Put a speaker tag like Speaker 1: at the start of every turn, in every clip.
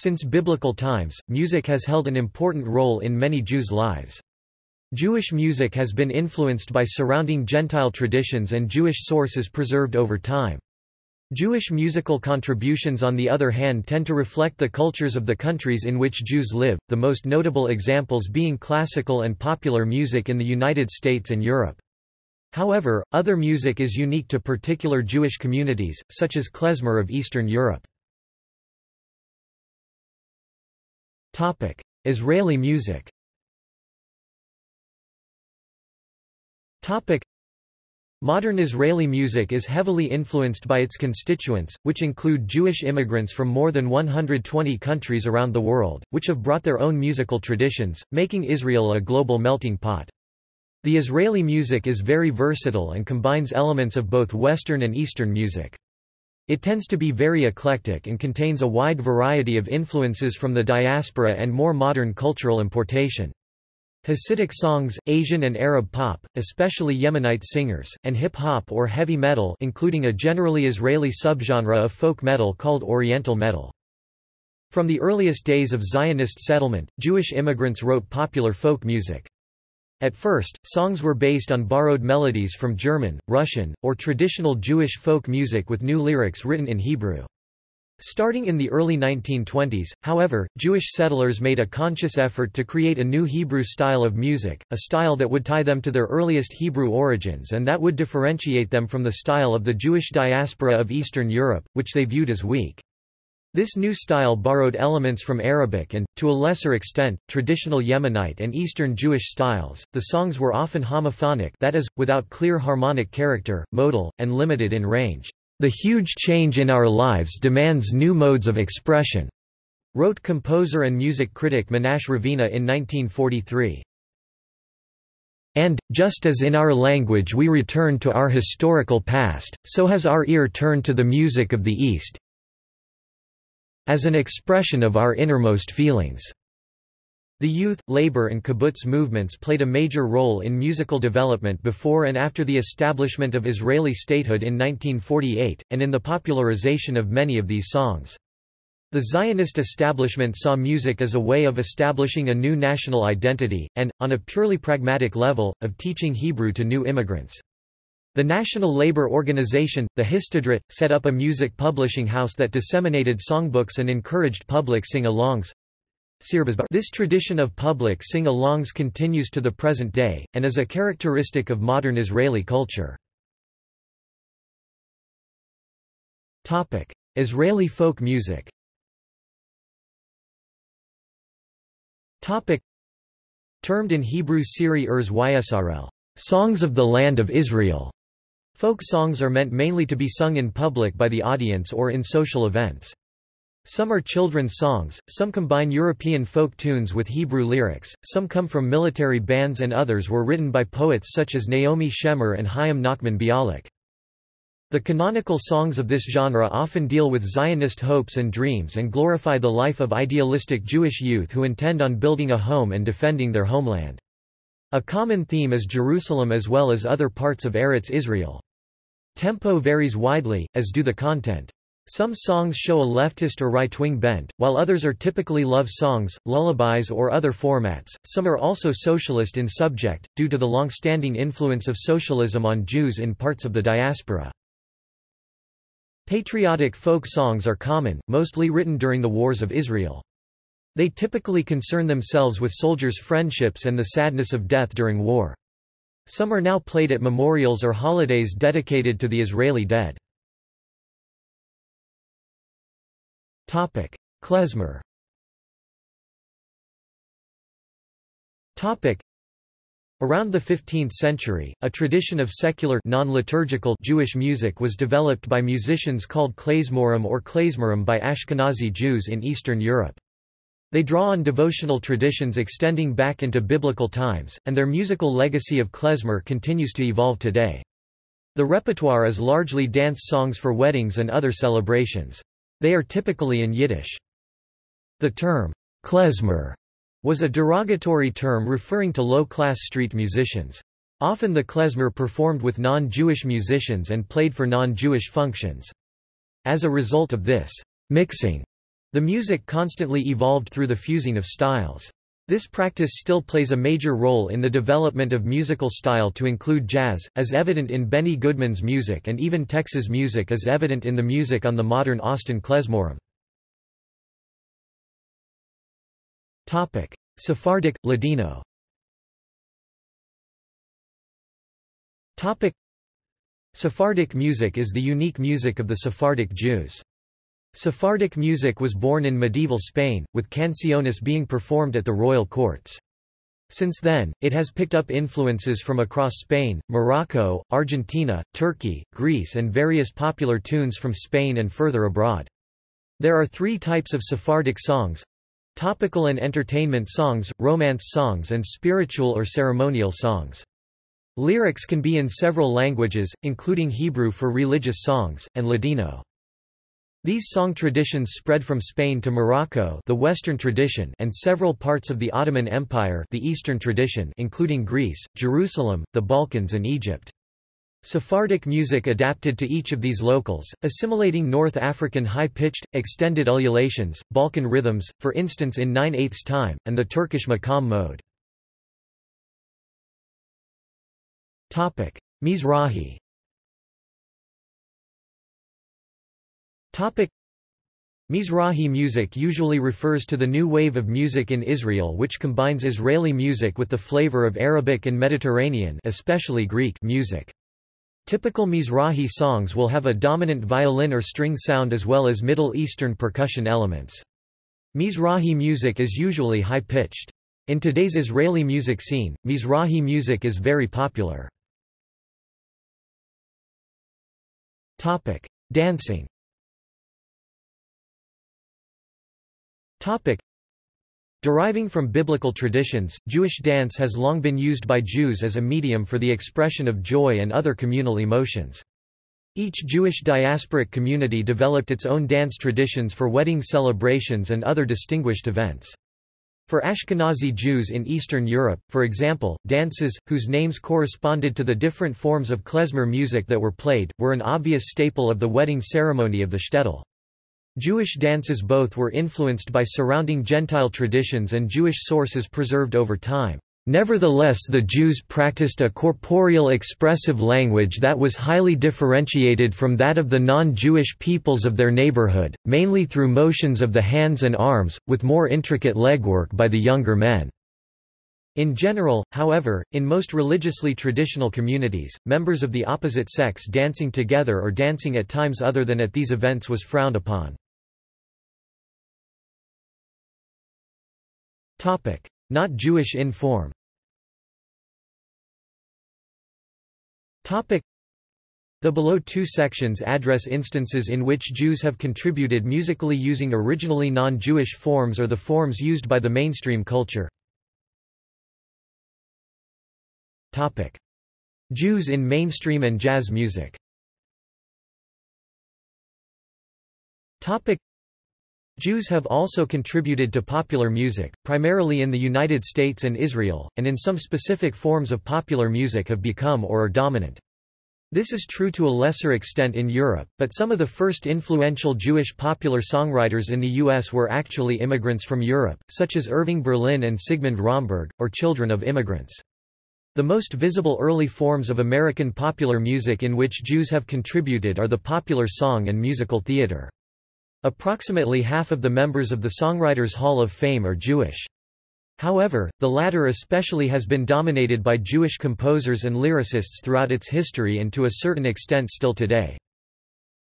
Speaker 1: Since biblical times, music has held an important role in many Jews' lives. Jewish music has been influenced by surrounding Gentile traditions and Jewish sources preserved over time. Jewish musical contributions on the other hand tend to reflect the cultures of the countries in which Jews live, the most notable examples being classical and popular music in the United States and Europe. However, other music is unique to particular Jewish communities, such as klezmer of Eastern Europe. Israeli music Topic: Modern Israeli music is heavily influenced by its constituents, which include Jewish immigrants from more than 120 countries around the world, which have brought their own musical traditions, making Israel a global melting pot. The Israeli music is very versatile and combines elements of both Western and Eastern music. It tends to be very eclectic and contains a wide variety of influences from the diaspora and more modern cultural importation. Hasidic songs, Asian and Arab pop, especially Yemenite singers, and hip-hop or heavy metal including a generally Israeli subgenre of folk metal called Oriental metal. From the earliest days of Zionist settlement, Jewish immigrants wrote popular folk music. At first, songs were based on borrowed melodies from German, Russian, or traditional Jewish folk music with new lyrics written in Hebrew. Starting in the early 1920s, however, Jewish settlers made a conscious effort to create a new Hebrew style of music, a style that would tie them to their earliest Hebrew origins and that would differentiate them from the style of the Jewish diaspora of Eastern Europe, which they viewed as weak. This new style borrowed elements from Arabic and, to a lesser extent, traditional Yemenite and Eastern Jewish styles. The songs were often homophonic that is, without clear harmonic character, modal, and limited in range. The huge change in our lives demands new modes of expression, wrote composer and music critic Menashe Ravina in 1943. And, just as in our language we return to our historical past, so has our ear turned to the music of the East as an expression of our innermost feelings. The youth, labor and kibbutz movements played a major role in musical development before and after the establishment of Israeli statehood in 1948, and in the popularization of many of these songs. The Zionist establishment saw music as a way of establishing a new national identity, and, on a purely pragmatic level, of teaching Hebrew to new immigrants. The National Labor Organization, the Histadrut, set up a music publishing house that disseminated songbooks and encouraged public sing-alongs. This tradition of public sing-alongs continues to the present day, and is a characteristic of modern Israeli culture. Israeli folk music Termed in Hebrew Shirei Eretz Yisrael, songs of the land of Israel. Folk songs are meant mainly to be sung in public by the audience or in social events. Some are children's songs, some combine European folk tunes with Hebrew lyrics, some come from military bands and others were written by poets such as Naomi Shemer and Chaim Nachman Bialik. The canonical songs of this genre often deal with Zionist hopes and dreams and glorify the life of idealistic Jewish youth who intend on building a home and defending their homeland. A common theme is Jerusalem as well as other parts of Eretz Israel. Tempo varies widely, as do the content. Some songs show a leftist or right-wing bent, while others are typically love songs, lullabies or other formats. Some are also socialist in subject, due to the long-standing influence of socialism on Jews in parts of the diaspora. Patriotic folk songs are common, mostly written during the Wars of Israel. They typically concern themselves with soldiers' friendships and the sadness of death during war. Some are now played at memorials or holidays dedicated to the Israeli dead. Klezmer. Around the 15th century, a tradition of secular non-liturgical Jewish music was developed by musicians called klezmorim or klezmerim by Ashkenazi Jews in Eastern Europe. They draw on devotional traditions extending back into biblical times, and their musical legacy of klezmer continues to evolve today. The repertoire is largely dance songs for weddings and other celebrations. They are typically in Yiddish. The term, klezmer, was a derogatory term referring to low-class street musicians. Often the klezmer performed with non-Jewish musicians and played for non-Jewish functions. As a result of this mixing, The music constantly evolved through the fusing of styles. This practice still plays a major role in the development of musical style to include jazz, as evident in Benny Goodman's music and even Texas music as evident in the music on the modern Austin klezmorim. Sephardic, Ladino Sephardic music is the unique music of the Sephardic Jews. Sephardic music was born in medieval Spain, with canciones being performed at the royal courts. Since then, it has picked up influences from across Spain, Morocco, Argentina, Turkey, Greece and various popular tunes from Spain and further abroad. There are three types of Sephardic songs topical and entertainment songs, romance songs and spiritual or ceremonial songs. Lyrics can be in several languages, including Hebrew for religious songs, and Ladino. These song traditions spread from Spain to Morocco the Western tradition and several parts of the Ottoman Empire the Eastern tradition including Greece, Jerusalem, the Balkans and Egypt. Sephardic music adapted to each of these locals, assimilating North African high-pitched, extended ululations, Balkan rhythms, for instance in 9 8 time, and the Turkish makam mode. Mizrahi Mizrahi music usually refers to the new wave of music in Israel which combines Israeli music with the flavor of Arabic and Mediterranean especially Greek music. Typical Mizrahi songs will have a dominant violin or string sound as well as Middle Eastern percussion elements. Mizrahi music is usually high-pitched. In today's Israeli music scene, Mizrahi music is very popular. Dancing Topic. Deriving from biblical traditions, Jewish dance has long been used by Jews as a medium for the expression of joy and other communal emotions. Each Jewish diasporic community developed its own dance traditions for wedding celebrations and other distinguished events. For Ashkenazi Jews in Eastern Europe, for example, dances, whose names corresponded to the different forms of klezmer music that were played, were an obvious staple of the wedding ceremony of the shtetl. Jewish dances both were influenced by surrounding Gentile traditions and Jewish sources preserved over time. Nevertheless the Jews practiced a corporeal expressive language that was highly differentiated from that of the non-Jewish peoples of their neighborhood, mainly through motions of the hands and arms, with more intricate legwork by the younger men. In general, however, in most religiously traditional communities, members of the opposite sex dancing together or dancing at times other than at these events was frowned upon. Not Jewish in form. The below two sections address instances in which Jews have contributed musically using originally non-Jewish forms or the forms used by the mainstream culture. Jews in mainstream and jazz music Jews have also contributed to popular music, primarily in the United States and Israel, and in some specific forms of popular music have become or are dominant. This is true to a lesser extent in Europe, but some of the first influential Jewish popular songwriters in the U.S. were actually immigrants from Europe, such as Irving Berlin and Sigmund Romberg, or children of immigrants. The most visible early forms of American popular music in which Jews have contributed are the popular song and musical theater. Approximately half of the members of the Songwriters Hall of Fame are Jewish. However, the latter especially has been dominated by Jewish composers and lyricists throughout its history and to a certain extent still today.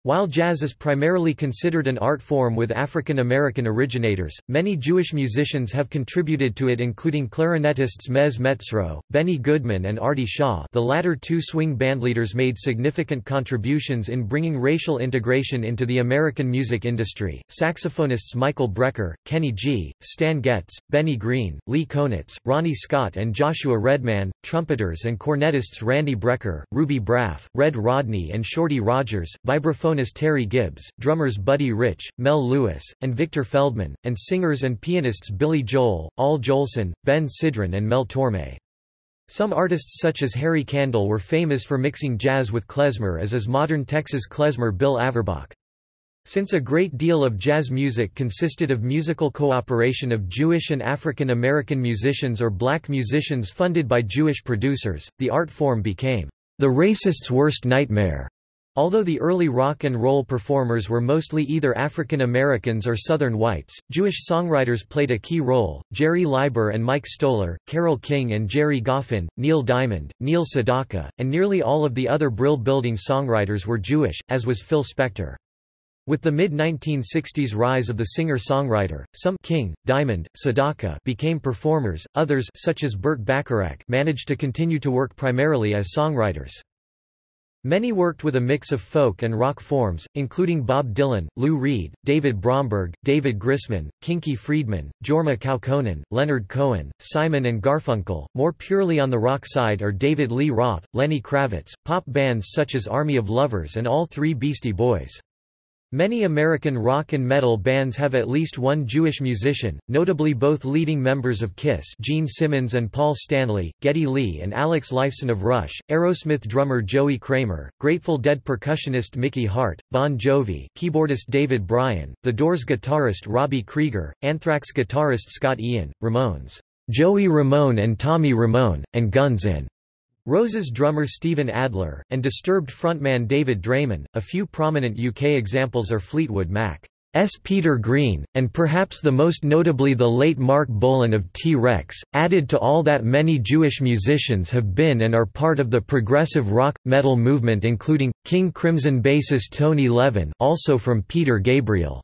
Speaker 1: While jazz is primarily considered an art form with African American originators, many Jewish musicians have contributed to it including clarinetists Mezz Mezzrow, Benny Goodman and Artie Shaw the latter two swing bandleaders made significant contributions in bringing racial integration into the American music industry, saxophonists Michael Brecker, Kenny G., Stan Getz, Benny Green, Lee Konitz, Ronnie Scott and Joshua Redman, trumpeters and cornetists Randy Brecker, Ruby Braff, Red Rodney and Shorty Rogers, vibraphone Terry Gibbs, drummers Buddy Rich, Mel Lewis, and Victor Feldman, and singers and pianists Billy Joel, Al Jolson, Ben Sidran and Mel Torme. Some artists such as Harry Kandel were famous for mixing jazz with klezmer as is modern Texas klezmer Bill Averbach. Since a great deal of jazz music consisted of musical cooperation of Jewish and African American musicians or black musicians funded by Jewish producers, the art form became the racist's worst nightmare. Although the early rock and roll performers were mostly either African Americans or Southern whites, Jewish songwriters played a key role. Jerry Leiber and Mike Stoller, Carole King and Gerry Goffin, Neil Diamond, Neil Sedaka, and nearly all of the other Brill Building songwriters were Jewish, as was Phil Spector. With the mid-1960s rise of the singer-songwriter, some King, Diamond, Sedaka became performers, others such as Burt Bacharach managed to continue to work primarily as songwriters. Many worked with a mix of folk and rock forms, including Bob Dylan, Lou Reed, David Bromberg, David Grisman, Kinky Friedman, Jorma Kaukonen, Leonard Cohen, Simon and Garfunkel. More purely on the rock side are David Lee Roth, Lenny Kravitz, pop bands such as Army of Lovers and all three Beastie Boys. Many American rock and metal bands have at least one Jewish musician, notably both leading members of Kiss Gene Simmons and Paul Stanley, Geddy Lee and Alex Lifeson of Rush, Aerosmith drummer Joey Kramer, Grateful Dead percussionist Mickey Hart, Bon Jovi keyboardist David Bryan, The Doors guitarist Robbie Krieger, Anthrax guitarist Scott Ian, Ramones, Joey Ramone and Tommy Ramone, and Guns N' Roses drummer Steven Adler, and Disturbed frontman David Draiman. A few prominent UK examples are Fleetwood Mac's Peter Green, and perhaps the most notably the late Marc Bolan of T-Rex, added to all that many Jewish musicians have been and are part of the progressive rock, metal movement including, King Crimson bassist Tony Levin also from Peter Gabriel.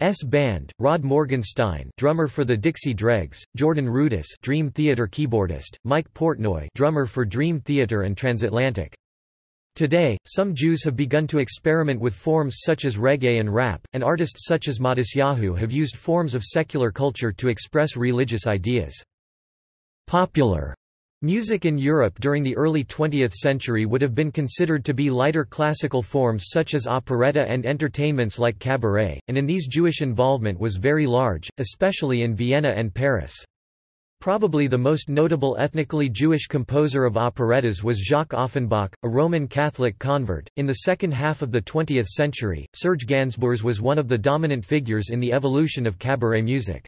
Speaker 1: S Band, Rod Morgenstein drummer for the Dixie Dregs, Jordan Rudess Dream Theater keyboardist, Mike Portnoy drummer for Dream Theater and Transatlantic. Today, some Jews have begun to experiment with forms such as reggae and rap, and artists such as Matisyahu have used forms of secular culture to express religious ideas. Popular Music in Europe during the early 20th century would have been considered to be lighter classical forms such as operetta and entertainments like cabaret, and in these Jewish involvement was very large, especially in Vienna and Paris. Probably the most notable ethnically Jewish composer of operettas was Jacques Offenbach, a Roman Catholic convert. In the second half of the 20th century, Serge Gainsbourg was one of the dominant figures in the evolution of cabaret music.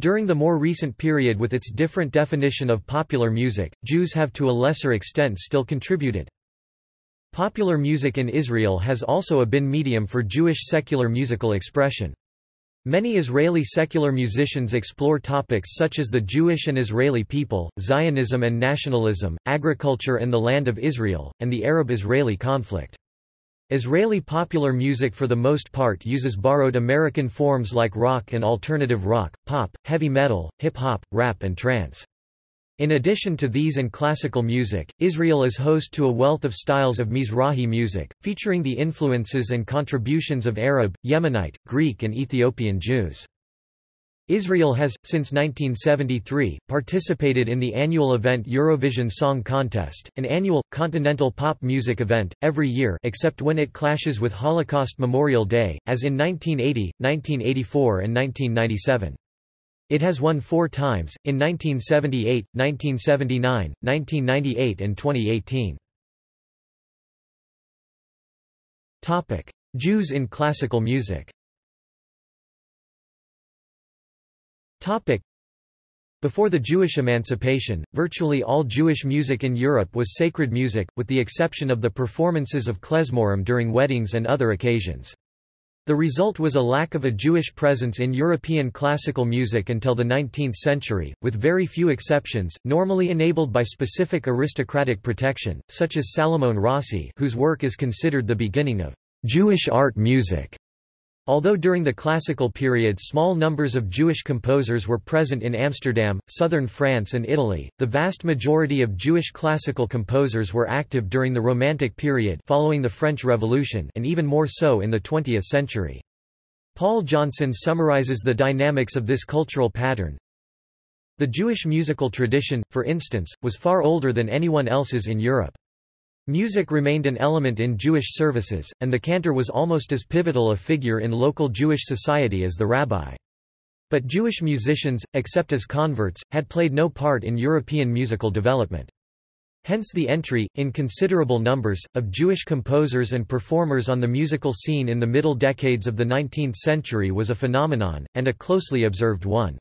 Speaker 1: During the more recent period with its different definition of popular music, Jews have to a lesser extent still contributed. Popular music in Israel has also a been medium for Jewish secular musical expression. Many Israeli secular musicians explore topics such as the Jewish and Israeli people, Zionism and nationalism, agriculture and the land of Israel, and the Arab-Israeli conflict. Israeli popular music for the most part uses borrowed American forms like rock and alternative rock, pop, heavy metal, hip-hop, rap and trance. In addition to these and classical music, Israel is host to a wealth of styles of Mizrahi music, featuring the influences and contributions of Arab, Yemenite, Greek and Ethiopian Jews. Israel has, since 1973, participated in the annual event Eurovision Song Contest, an annual, continental pop music event, every year except when it clashes with Holocaust Memorial Day, as in 1980, 1984 and 1997. It has won four times, in 1978, 1979, 1998 and 2018. Jews in classical music Before the Jewish emancipation, virtually all Jewish music in Europe was sacred music, with the exception of the performances of klezmorim during weddings and other occasions. The result was a lack of a Jewish presence in European classical music until the 19th century, with very few exceptions, normally enabled by specific aristocratic protection, such as Salomon Rossi whose work is considered the beginning of Jewish art music. Although during the classical period small numbers of Jewish composers were present in Amsterdam, southern France and Italy, the vast majority of Jewish classical composers were active during the Romantic period following the French Revolution and even more so in the 20th century. Paul Johnson summarizes the dynamics of this cultural pattern. The Jewish musical tradition, for instance, was far older than anyone else's in Europe. Music remained an element in Jewish services, and the cantor was almost as pivotal a figure in local Jewish society as the rabbi. But Jewish musicians, except as converts, had played no part in European musical development. Hence the entry, in considerable numbers, of Jewish composers and performers on the musical scene in the middle decades of the 19th century was a phenomenon, and a closely observed one.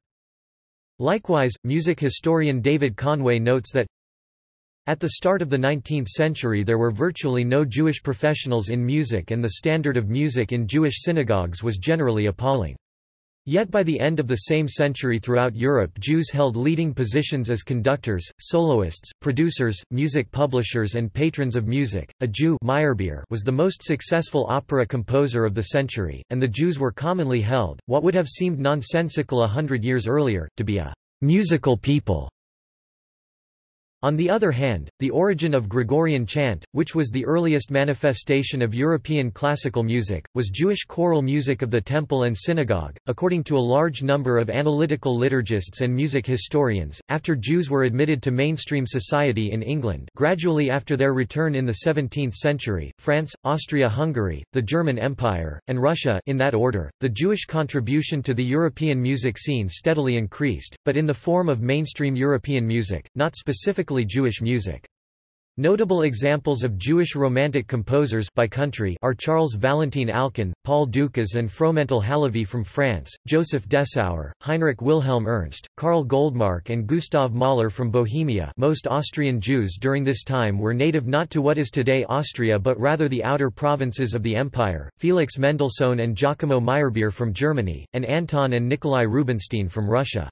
Speaker 1: Likewise, music historian David Conway notes that at the start of the 19th century there were virtually no Jewish professionals in music and the standard of music in Jewish synagogues was generally appalling. Yet by the end of the same century throughout Europe Jews held leading positions as conductors, soloists, producers, music publishers and patrons of music. A Jew Meyerbeer was the most successful opera composer of the century, and the Jews were commonly held, what would have seemed nonsensical a hundred years earlier, to be a musical people. On the other hand, the origin of Gregorian chant, which was the earliest manifestation of European classical music, was Jewish choral music of the temple and synagogue. According to a large number of analytical liturgists and music historians, after Jews were admitted to mainstream society in England, gradually after their return in the 17th century, France, Austria-Hungary, the German Empire, and Russia in that order, the Jewish contribution to the European music scene steadily increased, but in the form of mainstream European music, not specifically Jewish music. Notable examples of Jewish Romantic composers by country are Charles Valentin Alkan, Paul Dukas and Fromental Halévy from France, Joseph Dessauer, Heinrich Wilhelm Ernst, Karl Goldmark and Gustav Mahler from Bohemia most Austrian Jews during this time were native not to what is today Austria but rather the outer provinces of the empire, Felix Mendelssohn and Giacomo Meyerbeer from Germany, and Anton and Nikolai Rubinstein from Russia.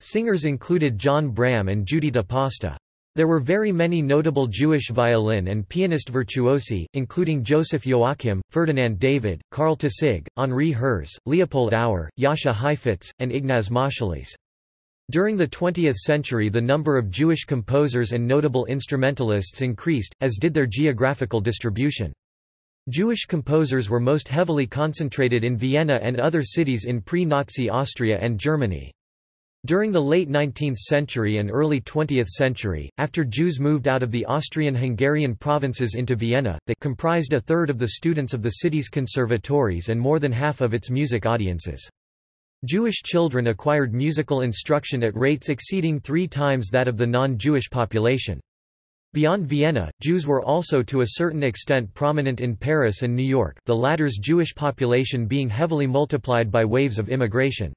Speaker 1: Singers included John Braham and Giuditta Pasta. There were very many notable Jewish violin and pianist virtuosi, including Joseph Joachim, Ferdinand David, Karl Tausig, Henri Herz, Leopold Auer, Jascha Heifetz, and Ignaz Moscheles. During the 20th century the number of Jewish composers and notable instrumentalists increased, as did their geographical distribution. Jewish composers were most heavily concentrated in Vienna and other cities in pre-Nazi Austria and Germany. During the late 19th century and early 20th century, after Jews moved out of the Austrian-Hungarian provinces into Vienna, they comprised a third of the students of the city's conservatories and more than half of its music audiences. Jewish children acquired musical instruction at rates exceeding three times that of the non-Jewish population. Beyond Vienna, Jews were also to a certain extent prominent in Paris and New York the latter's Jewish population being heavily multiplied by waves of immigration.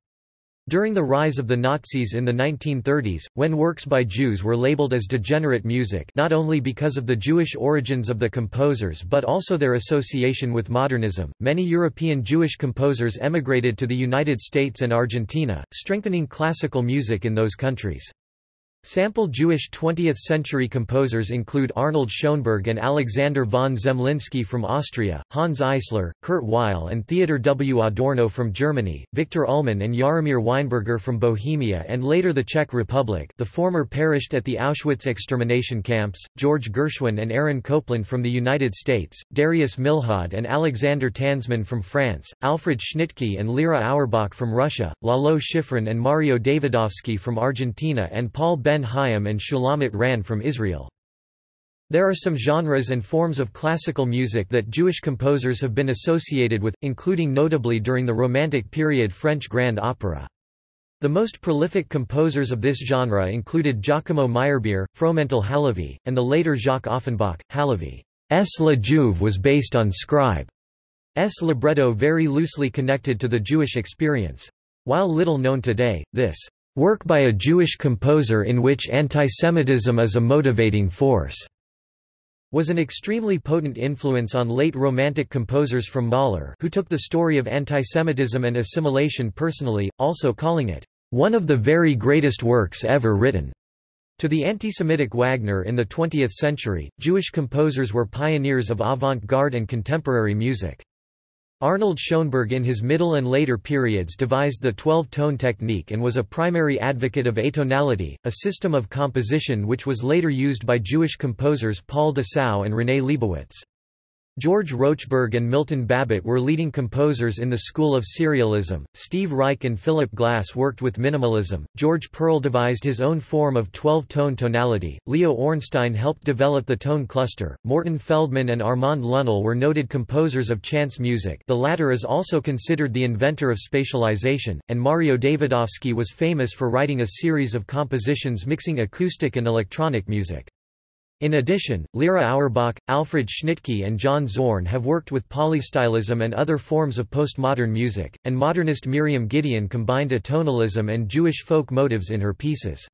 Speaker 1: During the rise of the Nazis in the 1930s, when works by Jews were labeled as degenerate music not only because of the Jewish origins of the composers but also their association with modernism, many European Jewish composers emigrated to the United States and Argentina, strengthening classical music in those countries. Sample Jewish 20th-century composers include Arnold Schoenberg and Alexander von Zemlinsky from Austria, Hanns Eisler, Kurt Weill and Theodor W. Adorno from Germany, Viktor Ullmann and Jaromir Weinberger from Bohemia and later the Czech Republic the former perished at the Auschwitz extermination camps, George Gershwin and Aaron Copland from the United States, Darius Milhaud and Alexander Tansman from France, Alfred Schnittke and Lera Auerbach from Russia, Lalo Schifrin and Mario Davidovsky from Argentina and Paul Ben Ben Haim and Shulamit Ran from Israel. There are some genres and forms of classical music that Jewish composers have been associated with, including notably during the Romantic period French grand opera. The most prolific composers of this genre included Giacomo Meyerbeer, Fromental Halévy, and the later Jacques Offenbach. Halevy's La Juive was based on Scribe's libretto very loosely connected to the Jewish experience. While little known today, this Work by a Jewish composer in which antisemitism is a motivating force was an extremely potent influence on late Romantic composers from Mahler who took the story of antisemitism and assimilation personally, also calling it, "...one of the very greatest works ever written." To the anti-Semitic Wagner in the 20th century, Jewish composers were pioneers of avant-garde and contemporary music. Arnold Schoenberg in his middle and later periods devised the 12-tone technique and was a primary advocate of atonality, a system of composition which was later used by Jewish composers Paul Dessau and René Leibowitz. George Rochberg and Milton Babbitt were leading composers in the school of serialism. Steve Reich and Philip Glass worked with minimalism. George Perle devised his own form of 12-tone tonality. Leo Ornstein helped develop the tone cluster. Morton Feldman and Armand Lunnell were noted composers of chance music. The latter is also considered the inventor of spatialization, and Mario Davidovsky was famous for writing a series of compositions mixing acoustic and electronic music. In addition, Lera Auerbach, Alfred Schnittke and John Zorn have worked with polystylism and other forms of postmodern music, and modernist Miriam Gideon combined atonalism and Jewish folk motives in her pieces.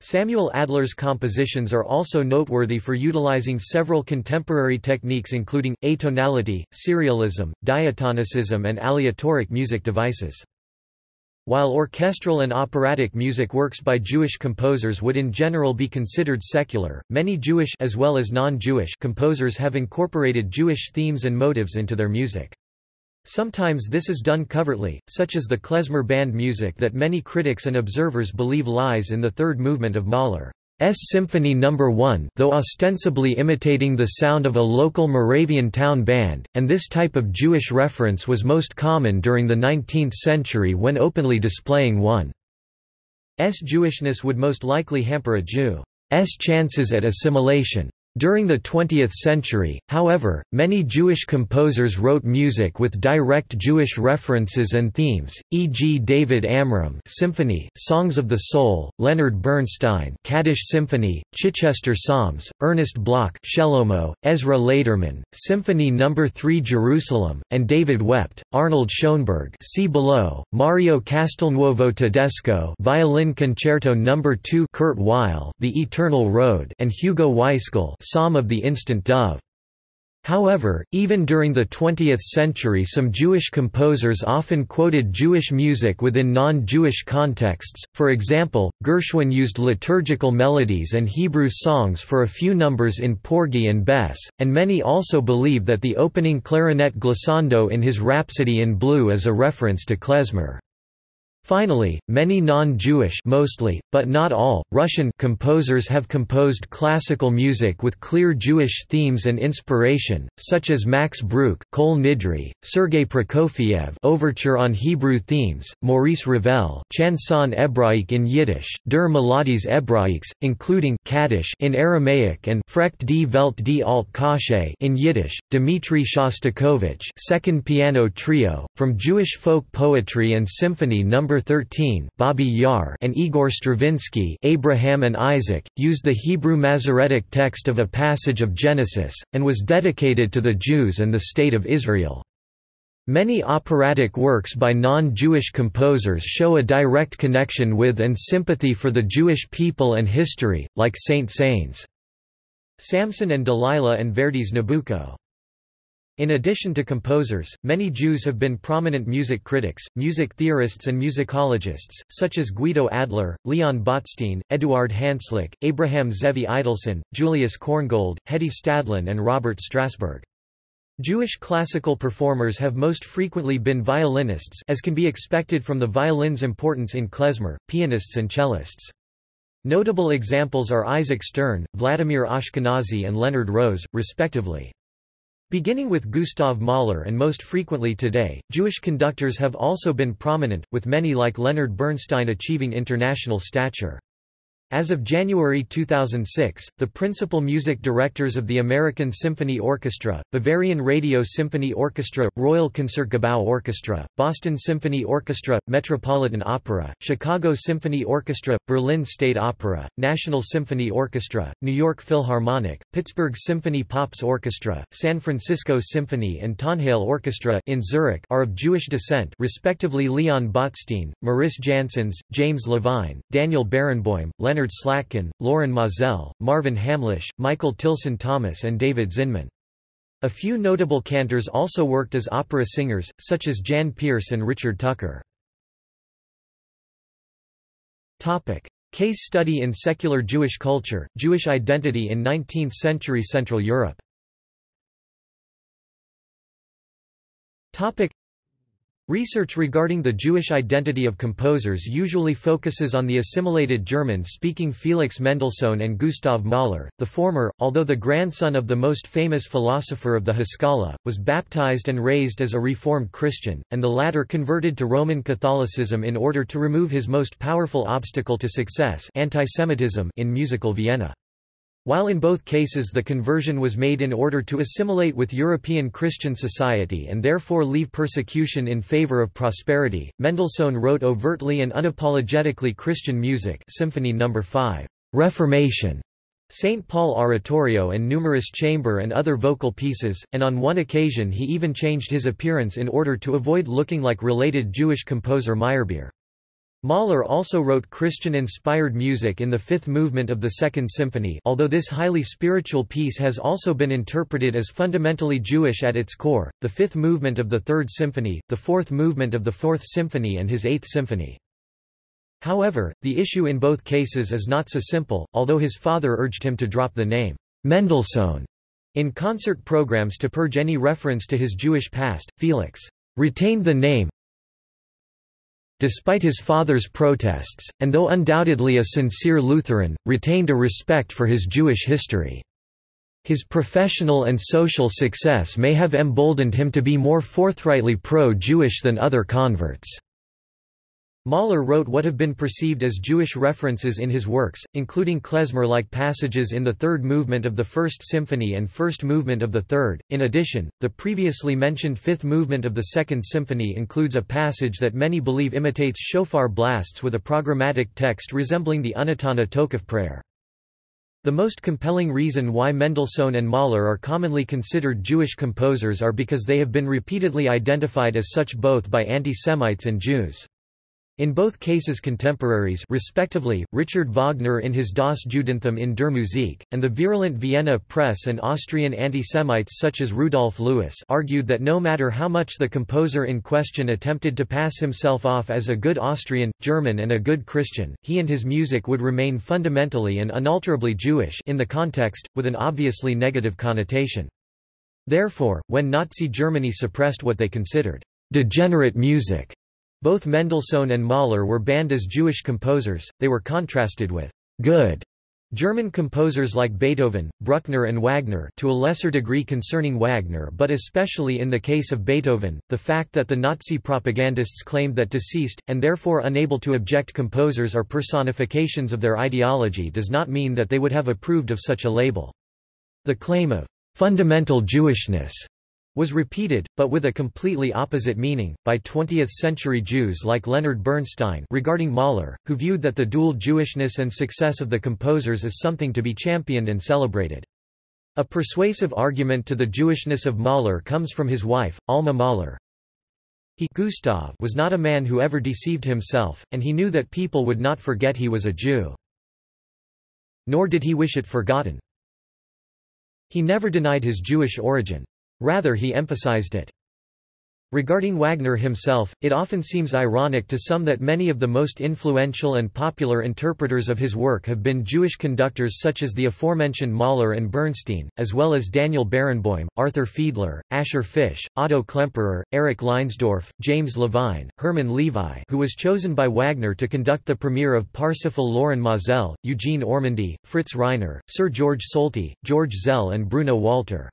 Speaker 1: Samuel Adler's compositions are also noteworthy for utilizing several contemporary techniques including, atonality, serialism, diatonicism and aleatoric music devices. While orchestral and operatic music works by Jewish composers would in general be considered secular, many Jewish as well as non-Jewish composers have incorporated Jewish themes and motives into their music. Sometimes this is done covertly, such as the klezmer band music that many critics and observers believe lies in the third movement of Mahler's Symphony No. 1 though ostensibly imitating the sound of a local Moravian town band, and this type of Jewish reference was most common during the 19th century when openly displaying one's Jewishness would most likely hamper a Jew's chances at assimilation. During the 20th century, however, many Jewish composers wrote music with direct Jewish references and themes, e.g. David Amram Symphony, Songs of the Soul, Leonard Bernstein Kaddish Symphony, Chichester Psalms, Ernest Bloch Shelomo, Ezra Laderman, Symphony No. 3 Jerusalem, and David Wept, Arnold Schoenberg see below, Mario Castelnuovo Tedesco Violin Concerto No. 2 Kurt Weill The Eternal Road and Hugo Weisgall Psalm of the Instant Dove. However, even during the 20th century some Jewish composers often quoted Jewish music within non-Jewish contexts, for example, Gershwin used liturgical melodies and Hebrew songs for a few numbers in Porgy and Bess, and many also believe that the opening clarinet glissando in his Rhapsody in Blue is a reference to klezmer. Finally, many non-Jewish mostly, but not all, Russian composers have composed classical music with clear Jewish themes and inspiration, such as Max Bruch, Kol Nidre, Sergei Prokofiev Overture on Hebrew themes, Maurice Ravel Chanson Hebraïque in Yiddish, Der Melodies Hebraïques, including Kaddish in Aramaic and Frecht die Welt die Alt Kasche in Yiddish, Dmitri Shostakovich Second Piano Trio, from Jewish folk poetry and symphony No. 13 Babi Yar and Igor Stravinsky Abraham and Isaac, used the Hebrew Masoretic text of a passage of Genesis, and was dedicated to the Jews and the State of Israel. Many operatic works by non-Jewish composers show a direct connection with and sympathy for the Jewish people and history, like Saint-Saëns' Samson and Delilah and Verdi's Nabucco. In addition to composers, many Jews have been prominent music critics, music theorists and musicologists, such as Guido Adler, Leon Botstein, Eduard Hanslick, Abraham Zevi Idelsohn, Julius Korngold, Hedy Stadlin and Robert Strasberg. Jewish classical performers have most frequently been violinists as can be expected from the violin's importance in klezmer, pianists and cellists. Notable examples are Isaac Stern, Vladimir Ashkenazy and Leonard Rose, respectively. Beginning with Gustav Mahler and most frequently today, Jewish conductors have also been prominent, with many like Leonard Bernstein achieving international stature. As of January 2006, the principal music directors of the American Symphony Orchestra, Bavarian Radio Symphony Orchestra, Royal Concertgebouw Orchestra, Boston Symphony Orchestra, Metropolitan Opera, Chicago Symphony Orchestra, Berlin State Opera, National Symphony Orchestra, New York Philharmonic, Pittsburgh Symphony Pops Orchestra, San Francisco Symphony and Tonhalle Orchestra in Zurich are of Jewish descent respectively Leon Botstein, Mariss Jansons, James Levine, Daniel Barenboim, Leonard Slatkin, Lorin Maazel, Marvin Hamlisch, Michael Tilson Thomas and David Zinman. A few notable cantors also worked as opera singers, such as Jan Peerce and Richard Tucker. Case study in secular Jewish culture, Jewish identity in 19th-century Central Europe Research regarding the Jewish identity of composers usually focuses on the assimilated German-speaking Felix Mendelssohn and Gustav Mahler. The former, although the grandson of the most famous philosopher of the Haskalah, was baptized and raised as a Reformed Christian, and the latter converted to Roman Catholicism in order to remove his most powerful obstacle to success antisemitism in musical Vienna. While in both cases the conversion was made in order to assimilate with European Christian society and therefore leave persecution in favor of prosperity, Mendelssohn wrote overtly and unapologetically Christian music Symphony No. 5, Reformation, St. Paul Oratorio and numerous chamber and other vocal pieces, and on one occasion he even changed his appearance in order to avoid looking like related Jewish composer Meyerbeer. Mahler also wrote Christian-inspired music in the fifth movement of the Second Symphony although this highly spiritual piece has also been interpreted as fundamentally Jewish at its core, the fifth movement of the Third Symphony, the fourth movement of the Fourth Symphony and his Eighth Symphony. However, the issue in both cases is not so simple, although his father urged him to drop the name Mendelssohn in concert programs to purge any reference to his Jewish past. Felix retained the name despite his father's protests, and though undoubtedly a sincere Lutheran, retained a respect for his Jewish history. His professional and social success may have emboldened him to be more forthrightly pro-Jewish than other converts. Mahler wrote what have been perceived as Jewish references in his works, including klezmer-like passages in the third movement of the First Symphony and first movement of the third. In addition, the previously mentioned fifth movement of the Second Symphony includes a passage that many believe imitates shofar blasts with a programmatic text resembling the Unetanneh Tokef prayer. The most compelling reason why Mendelssohn and Mahler are commonly considered Jewish composers are because they have been repeatedly identified as such both by anti-Semites and Jews. In both cases contemporaries respectively, Richard Wagner in his Das Judentum in der Musik, and the virulent Vienna press and Austrian anti-Semites such as Rudolf Louis argued that no matter how much the composer in question attempted to pass himself off as a good Austrian, German and a good Christian, he and his music would remain fundamentally and unalterably Jewish in the context, with an obviously negative connotation. Therefore, when Nazi Germany suppressed what they considered degenerate music, both Mendelssohn and Mahler were banned as Jewish composers, they were contrasted with good German composers like Beethoven, Bruckner and Wagner to a lesser degree concerning Wagner but especially in the case of Beethoven, the fact that the Nazi propagandists claimed that deceased, and therefore unable to object composers are personifications of their ideology does not mean that they would have approved of such a label. The claim of fundamental Jewishness was repeated, but with a completely opposite meaning, by 20th-century Jews like Leonard Bernstein regarding Mahler, who viewed that the dual Jewishness and success of the composers is something to be championed and celebrated. A persuasive argument to the Jewishness of Mahler comes from his wife, Alma Mahler. He Gustav was not a man who ever deceived himself, and he knew that people would not forget he was a Jew. Nor did he wish it forgotten. He never denied his Jewish origin. Rather he emphasized it. Regarding Wagner himself, it often seems ironic to some that many of the most influential and popular interpreters of his work have been Jewish conductors such as the aforementioned Mahler and Bernstein, as well as Daniel Barenboim, Arthur Fiedler, Asher Fisch, Otto Klemperer, Erich Leinsdorf, James Levine, Hermann Levi who was chosen by Wagner to conduct the premiere of Parsifal Lorin Maazel, Eugene Ormandy, Fritz Reiner, Sir George Solti, George Szell and Bruno Walter.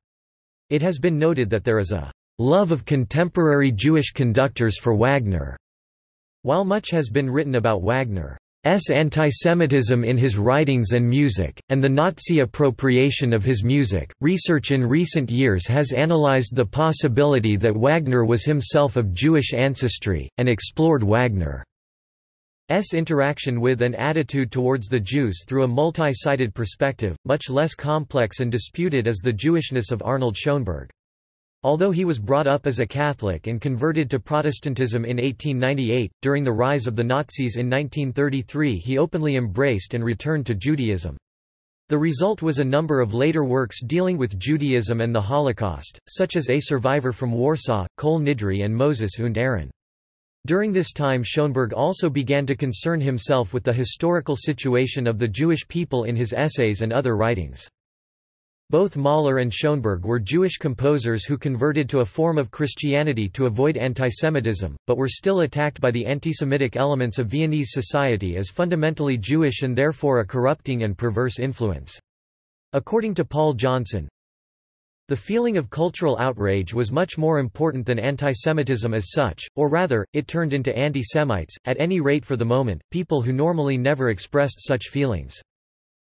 Speaker 1: It has been noted that there is a love of contemporary Jewish conductors for Wagner. While much has been written about Wagner's antisemitism in his writings and music, and the Nazi appropriation of his music, research in recent years has analyzed the possibility that Wagner was himself of Jewish ancestry, and explored Wagner. S interaction with and attitude towards the Jews through a multi-sided perspective, much less complex and disputed as the Jewishness of Arnold Schoenberg. Although he was brought up as a Catholic and converted to Protestantism in 1898, during the rise of the Nazis in 1933 he openly embraced and returned to Judaism. The result was a number of later works dealing with Judaism and the Holocaust, such as A Survivor from Warsaw, Kol Nidre and Moses und Aaron. During this time Schoenberg also began to concern himself with the historical situation of the Jewish people in his essays and other writings. Both Mahler and Schoenberg were Jewish composers who converted to a form of Christianity to avoid antisemitism, but were still attacked by the antisemitic elements of Viennese society as fundamentally Jewish and therefore a corrupting and perverse influence. According to Paul Johnson, the feeling of cultural outrage was much more important than antisemitism as such, or rather, it turned into anti-Semites, at any rate for the moment, people who normally never expressed such feelings.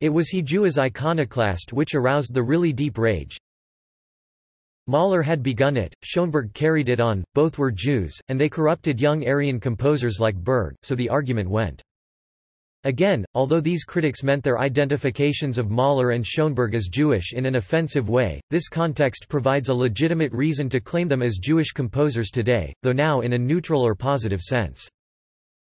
Speaker 1: It was he Jew as iconoclast which aroused the really deep rage. Mahler had begun it, Schoenberg carried it on, both were Jews, and they corrupted young Aryan composers like Berg, so the argument went. Again, although these critics meant their identifications of Mahler and Schoenberg as Jewish in an offensive way, this context provides a legitimate reason to claim them as Jewish composers today, though now in a neutral or positive sense.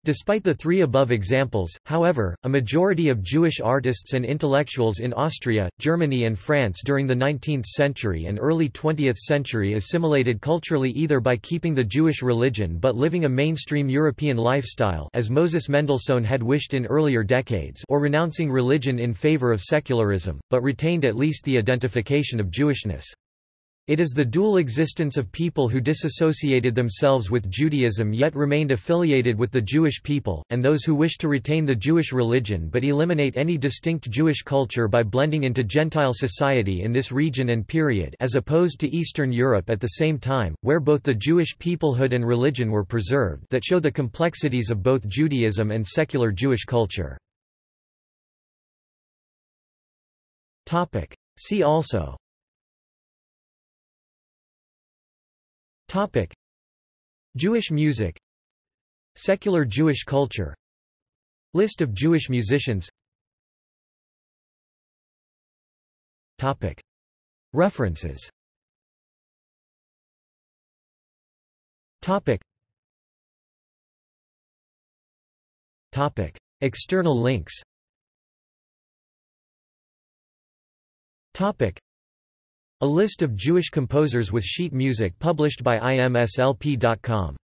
Speaker 1: Despite the three above examples, however, a majority of Jewish artists and intellectuals in Austria, Germany and France during the 19th century and early 20th century assimilated culturally either by keeping the Jewish religion but living a mainstream European lifestyle as Moses Mendelssohn had wished in earlier decades or renouncing religion in favor of secularism, but retained at least the identification of Jewishness. It is the dual existence of people who disassociated themselves with Judaism yet remained affiliated with the Jewish people, and those who wish to retain the Jewish religion but eliminate any distinct Jewish culture by blending into Gentile society in this region and period as opposed to Eastern Europe at the same time, where both the Jewish peoplehood and religion were preserved that show the complexities of both Judaism and secular Jewish culture. See also Topic: Jewish music. Secular Jewish culture. List of Jewish musicians. Topic. References. Topic. Topic. External links. Topic a list of Jewish composers with sheet music published by imslp.com